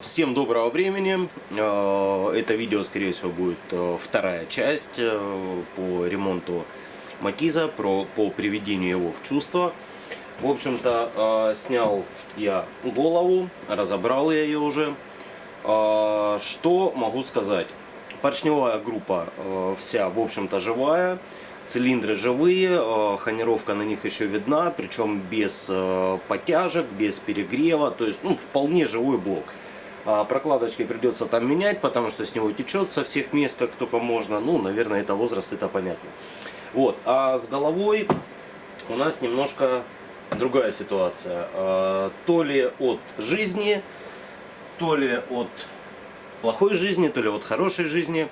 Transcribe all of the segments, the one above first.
Всем доброго времени. Э, Это видео, скорее всего, будет э, вторая часть э, по ремонту Матиза, про, по приведению его в чувство. В общем-то, снял я голову, разобрал я ее уже. Что могу сказать? Поршневая группа вся, в общем-то, живая. Цилиндры живые, хонировка на них еще видна, причем без подтяжек, без перегрева, то есть ну, вполне живой блок. А прокладочки придется там менять, потому что с него течет со всех мест, как только можно. Ну, наверное, это возраст, это понятно. Вот, а с головой у нас немножко другая ситуация. А, то ли от жизни, то ли от плохой жизни, то ли от хорошей жизни,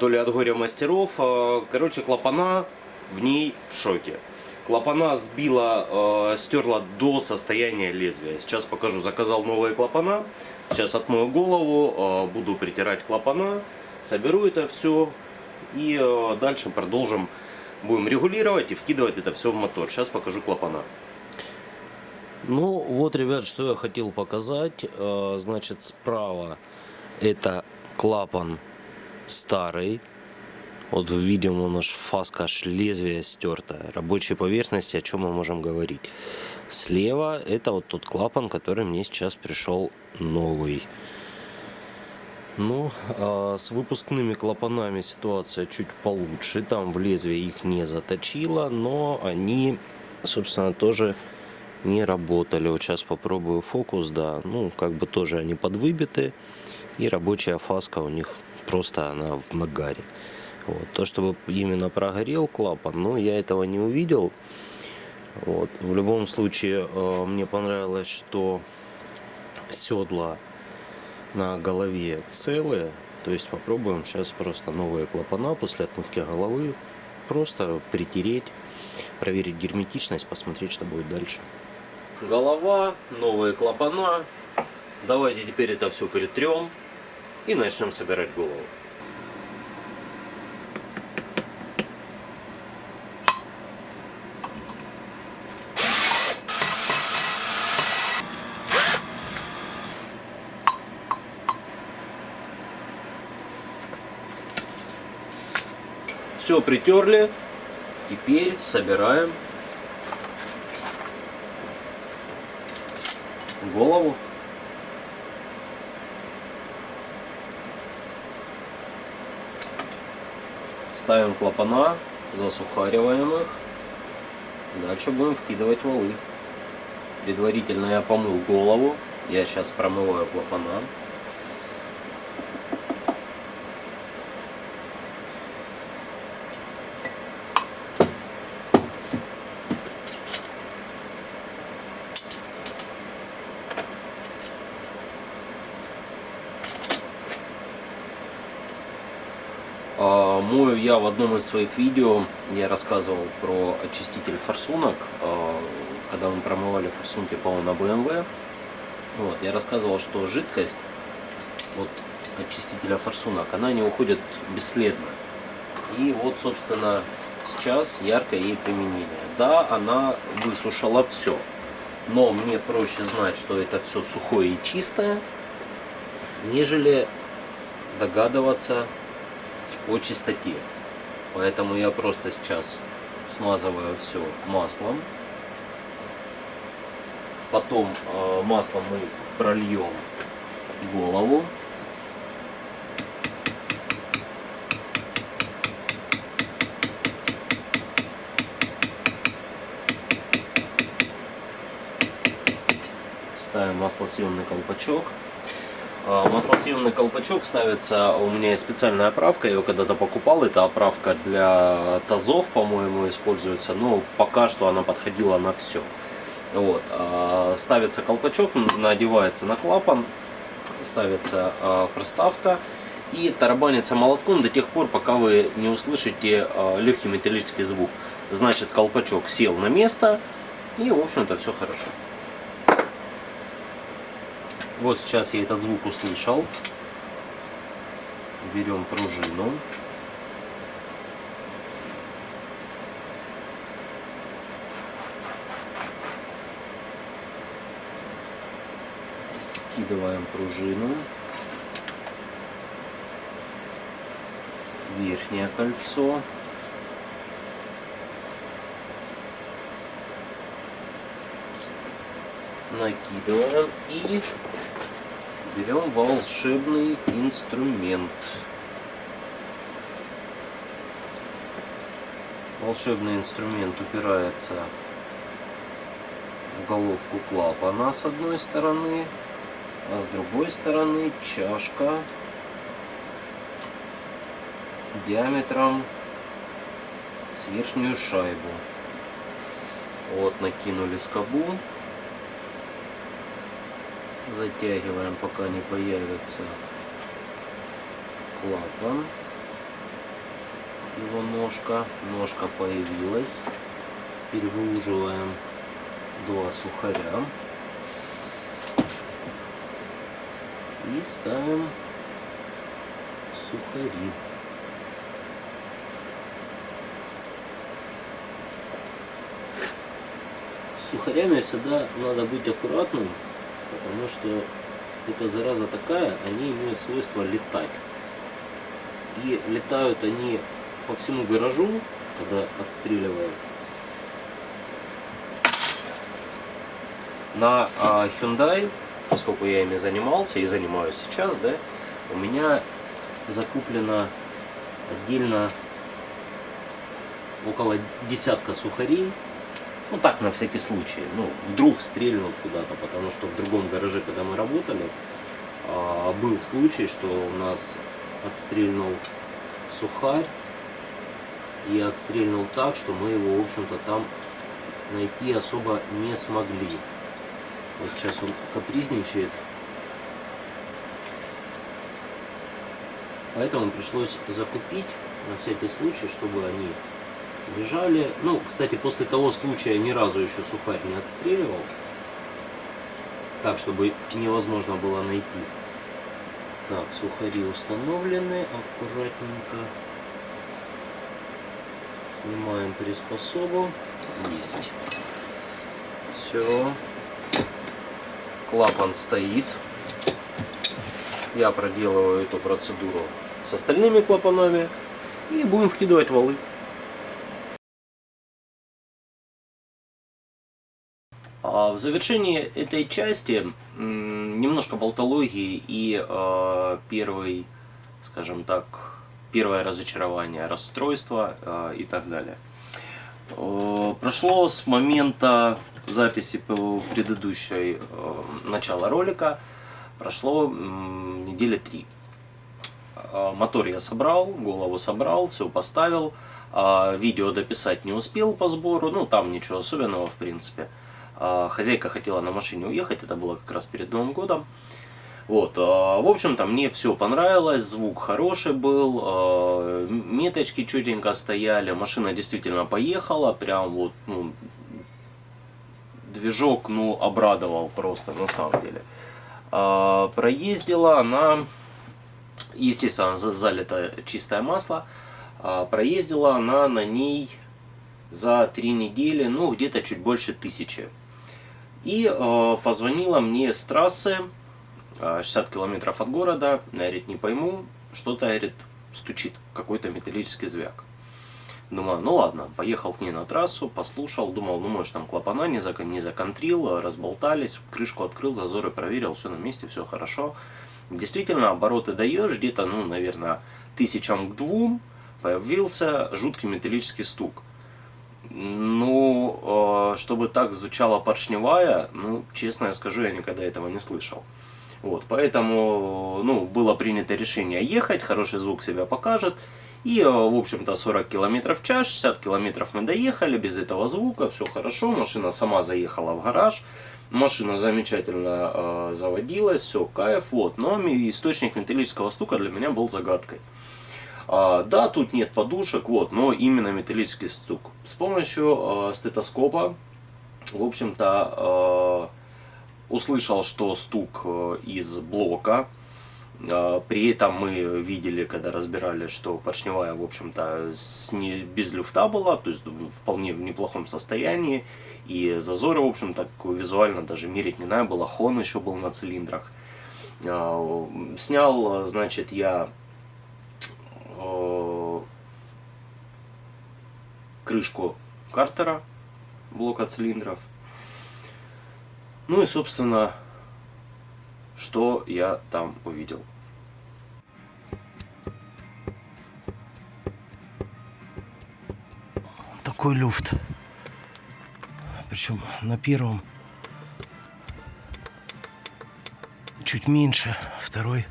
то ли от горя мастеров. А, короче, клапана в ней в шоке. Клапана сбила, э, стерла до состояния лезвия. Сейчас покажу. Заказал новые клапана. Сейчас отмою голову, э, буду притирать клапана, соберу это все и э, дальше продолжим. Будем регулировать и вкидывать это все в мотор. Сейчас покажу клапана. Ну вот, ребят, что я хотел показать. Э, значит, справа это клапан старый. Вот видим у нас фаска аж лезвие стертое. Рабочей поверхности, о чем мы можем говорить. Слева это вот тот клапан, который мне сейчас пришел новый. Ну, а с выпускными клапанами ситуация чуть получше. Там в лезвие их не заточило, но они, собственно, тоже не работали. Вот сейчас попробую фокус, да. Ну, как бы тоже они подвыбиты. И рабочая фаска у них просто она в нагаре. Вот. То, чтобы именно прогорел клапан, но я этого не увидел. Вот. В любом случае, э, мне понравилось, что седла на голове целые. То есть попробуем сейчас просто новые клапана после отмывки головы. Просто притереть, проверить герметичность, посмотреть, что будет дальше. Голова, новые клапана. Давайте теперь это все притрем и начнем собирать голову. Все притерли. Теперь собираем голову. Ставим клапана, засухариваем их. Дальше будем вкидывать валы. Предварительно я помыл голову. Я сейчас промываю клапана. Мою я в одном из своих видео, я рассказывал про очиститель форсунок, а, когда мы промывали форсунки, по-моему, на BMW. Вот, я рассказывал, что жидкость вот, очистителя форсунок, она не уходит бесследно. И вот, собственно, сейчас яркое ей применение. Да, она высушила все, но мне проще знать, что это все сухое и чистое, нежели догадываться, о чистоте. Поэтому я просто сейчас смазываю все маслом. Потом э, маслом мы прольем голову. Ставим маслосъемный колпачок. А, маслосъемный колпачок ставится, у меня есть специальная оправка, я ее когда-то покупал, это оправка для тазов, по-моему, используется, но пока что она подходила на все. Вот. А, ставится колпачок, надевается на клапан, ставится а, проставка и тарабанится молотком до тех пор, пока вы не услышите легкий металлический звук. Значит, колпачок сел на место и, в общем-то, все хорошо. Вот сейчас я этот звук услышал. Берем пружину. Откидываем пружину. Верхнее кольцо. Накидываем и берем волшебный инструмент. Волшебный инструмент упирается в головку клапана с одной стороны, а с другой стороны чашка диаметром с верхнюю шайбу. Вот, накинули скобу. Затягиваем, пока не появится клапан. Его ножка. Ножка появилась. Перевыуживаем два сухаря. И ставим сухари. Сухарями всегда надо быть аккуратным, потому что эта зараза такая, они имеют свойство летать. И летают они по всему гаражу, когда отстреливают. На а, Hyundai, поскольку я ими занимался и занимаюсь сейчас, да, у меня закуплено отдельно около десятка сухарей. Ну так, на всякий случай. Ну, вдруг стрельнут куда-то, потому что в другом гараже, когда мы работали, а, был случай, что у нас отстрельнул сухарь и отстрельнул так, что мы его, в общем-то, там найти особо не смогли. Вот сейчас он капризничает. Поэтому пришлось закупить на всякий случай, чтобы они лежали. Ну, кстати, после того случая ни разу еще сухарь не отстреливал. Так, чтобы невозможно было найти. Так, сухари установлены. Аккуратненько. Снимаем приспособу. Есть. Все клапан стоит. Я проделываю эту процедуру с остальными клапанами и будем вкидывать валы. В завершении этой части немножко болтологии и э, первый, скажем так, первое разочарование, расстройство э, и так далее. Э, прошло с момента записи предыдущей э, начала ролика прошло недели три. Э, мотор я собрал, голову собрал, все поставил. Э, видео дописать не успел по сбору, ну там ничего особенного в принципе. Э, хозяйка хотела на машине уехать, это было как раз перед Новым годом. Вот, в общем-то, мне все понравилось, звук хороший был, меточки чутенько стояли, машина действительно поехала, прям вот, ну, движок, ну, обрадовал просто, на самом деле. А, проездила она, естественно, залито чистое масло, а, проездила она на ней за три недели, ну, где-то чуть больше тысячи. И э, позвонила мне с трассы, 60 километров от города, говорит, не пойму, что-то, говорит, стучит, какой-то металлический звяк. Думаю, ну ладно, поехал к ней на трассу, послушал, думал, ну может там клапана не, зак не законтрил, разболтались, крышку открыл, зазоры проверил, все на месте, все хорошо. Действительно, обороты даешь, где-то, ну, наверное, тысячам к двум появился жуткий металлический стук. Ну, э, чтобы так звучала поршневая, ну, честно я скажу, я никогда этого не слышал. Вот, поэтому, ну, было принято решение ехать, хороший звук себя покажет. И, э, в общем-то, 40 км в час, 60 км мы доехали, без этого звука, все хорошо. Машина сама заехала в гараж. Машина замечательно э, заводилась, все, кайф. Вот. Но источник металлического стука для меня был загадкой. А, да, тут нет подушек, вот, но именно металлический стук. С помощью э, стетоскопа, в общем-то, э, услышал, что стук э, из блока а, при этом мы видели, когда разбирали, что поршневая, в общем-то, без люфта была, то есть вполне в неплохом состоянии. И зазоры, в общем-то, визуально даже мерить не надо было. Хон еще был на цилиндрах. А, Снял, значит, я крышку картера блока цилиндров. Ну и, собственно, что я там увидел. Такой люфт. Причем на первом чуть меньше, второй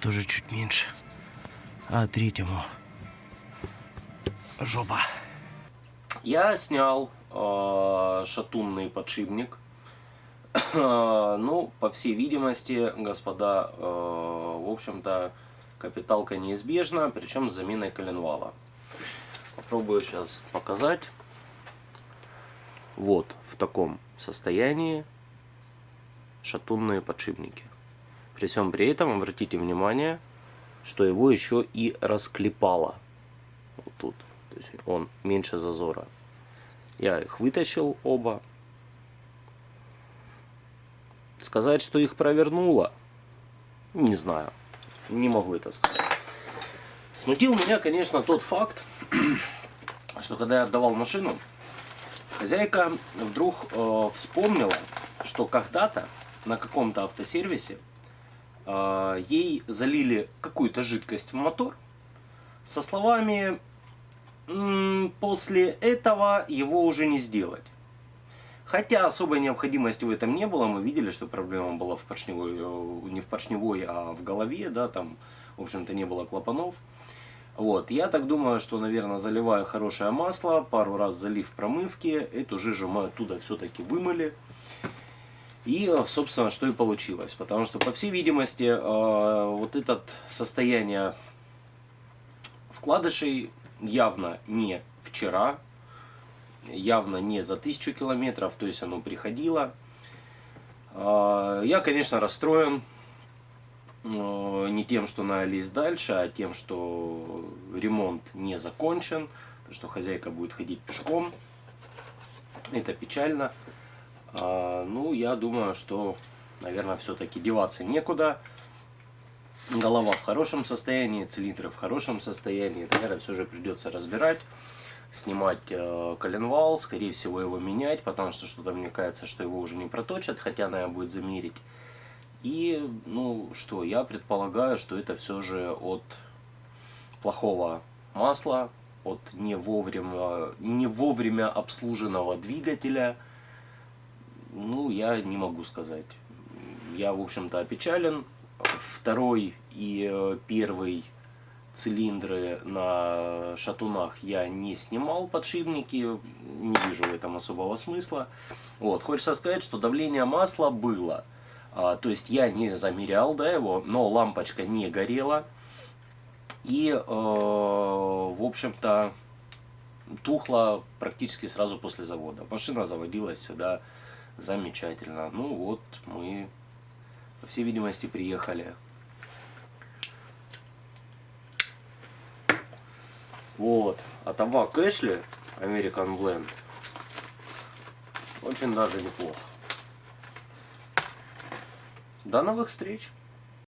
тоже чуть меньше, а третьему жопа. Я снял э, шатунный подшипник. ну, по всей видимости, господа, э, в общем-то, капиталка неизбежна, причем с заменой коленвала. Попробую сейчас показать. Вот в таком состоянии шатунные подшипники. При всем при этом обратите внимание, что его еще и расклепало. Вот тут. То есть он меньше зазора. Я их вытащил оба. Сказать, что их провернуло, не знаю. Не могу это сказать. Смутил меня, конечно, тот факт, что когда я отдавал машину, хозяйка вдруг э, вспомнила, что когда-то на каком-то автосервисе э, ей залили какую-то жидкость в мотор со словами после этого его уже не сделать. Хотя особой необходимости в этом не было, мы видели, что проблема была в поршневой, э, не в поршневой, а в голове, да, там, в общем-то, не было клапанов. Вот, я так думаю, что, наверное, заливая хорошее масло, пару раз залив промывки, эту жижу мы оттуда все-таки вымыли. И, собственно, что и получилось. Потому что, по всей видимости, э, вот это состояние вкладышей явно не вчера, явно не за тысячу километров, то есть оно приходило. Э, я, конечно, расстроен э, не тем, что на лезть дальше, а тем, что ремонт не закончен, что хозяйка будет ходить пешком. Это печально. А, ну, я думаю, что, наверное, все-таки деваться некуда. Голова в хорошем состоянии, цилиндры в хорошем состоянии. Наверное, все же придется разбирать, снимать э, коленвал, скорее всего его менять, потому что что-то мне кажется, что его уже не проточат, хотя надо будет замерить. И, ну, что, я предполагаю, что это все же от плохого масла, от не вовремя, не вовремя обслуженного двигателя – ну, я не могу сказать. Я, в общем-то, опечален. Второй и э, первый цилиндры на шатунах я не снимал подшипники, не вижу в этом особого смысла. Вот, хочется сказать, что давление масла было. А, то есть я не замерял да, его, но лампочка не горела. И, э, в общем-то, тухла практически сразу после завода. Машина заводилась сюда Замечательно. Ну вот, мы, по всей видимости, приехали. Вот. А табак Эшли, American Blend, очень даже неплохо. До новых встреч!